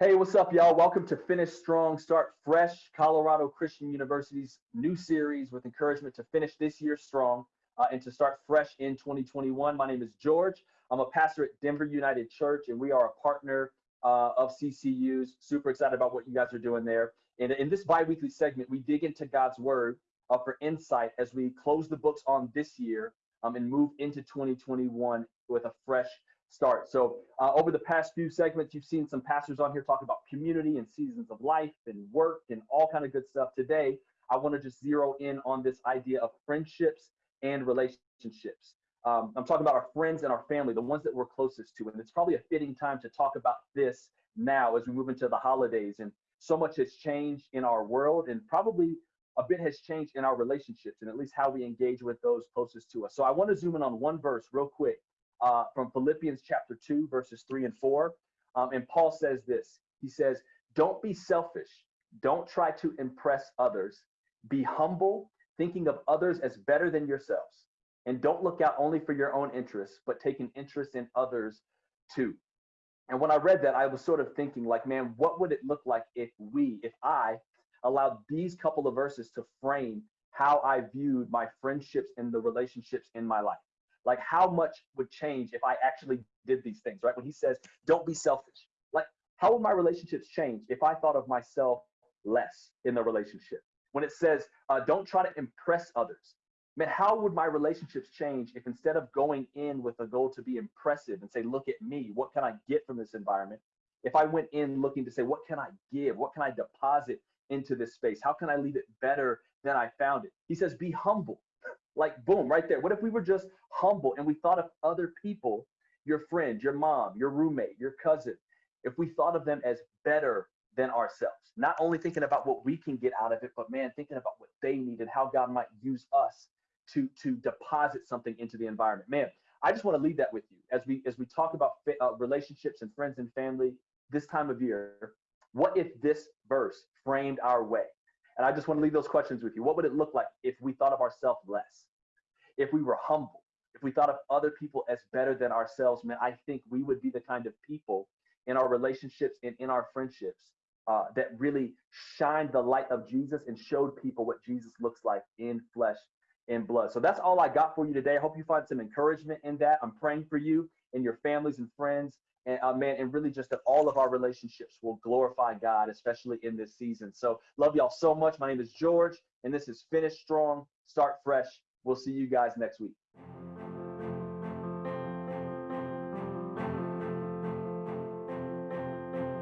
Hey, what's up, y'all? Welcome to Finish Strong, Start Fresh, Colorado Christian University's new series with encouragement to finish this year strong uh, and to start fresh in 2021. My name is George. I'm a pastor at Denver United Church, and we are a partner uh, of CCU's. Super excited about what you guys are doing there. And in this bi weekly segment, we dig into God's Word uh, for insight as we close the books on this year um, and move into 2021 with a fresh start. So uh, over the past few segments, you've seen some pastors on here talking about community and seasons of life and work and all kind of good stuff. Today, I want to just zero in on this idea of friendships and relationships. Um, I'm talking about our friends and our family, the ones that we're closest to. And it's probably a fitting time to talk about this now as we move into the holidays. And so much has changed in our world and probably a bit has changed in our relationships and at least how we engage with those closest to us. So I want to zoom in on one verse real quick uh, from Philippians chapter 2, verses 3 and 4. Um, and Paul says this He says, Don't be selfish. Don't try to impress others. Be humble, thinking of others as better than yourselves. And don't look out only for your own interests, but take an interest in others too. And when I read that, I was sort of thinking, like, man, what would it look like if we, if I allowed these couple of verses to frame how I viewed my friendships and the relationships in my life? Like how much would change if I actually did these things, right? When he says, don't be selfish, like how would my relationships change if I thought of myself less in the relationship? When it says, uh, don't try to impress others, man, how would my relationships change if instead of going in with a goal to be impressive and say, look at me, what can I get from this environment? If I went in looking to say, what can I give? What can I deposit into this space? How can I leave it better than I found it? He says, be humble. Like, boom, right there. What if we were just humble and we thought of other people, your friend, your mom, your roommate, your cousin, if we thought of them as better than ourselves, not only thinking about what we can get out of it, but man, thinking about what they need and how God might use us to to deposit something into the environment. Man, I just want to leave that with you as we as we talk about uh, relationships and friends and family this time of year. What if this verse framed our way? And I just want to leave those questions with you. What would it look like if we thought of ourselves less? If we were humble? If we thought of other people as better than ourselves, man, I think we would be the kind of people in our relationships and in our friendships uh, that really shined the light of Jesus and showed people what Jesus looks like in flesh and blood. So that's all I got for you today. I hope you find some encouragement in that. I'm praying for you and your families and friends and uh, man, and really just that all of our relationships will glorify God, especially in this season. So love y'all so much. My name is George, and this is Finish Strong, Start Fresh. We'll see you guys next week.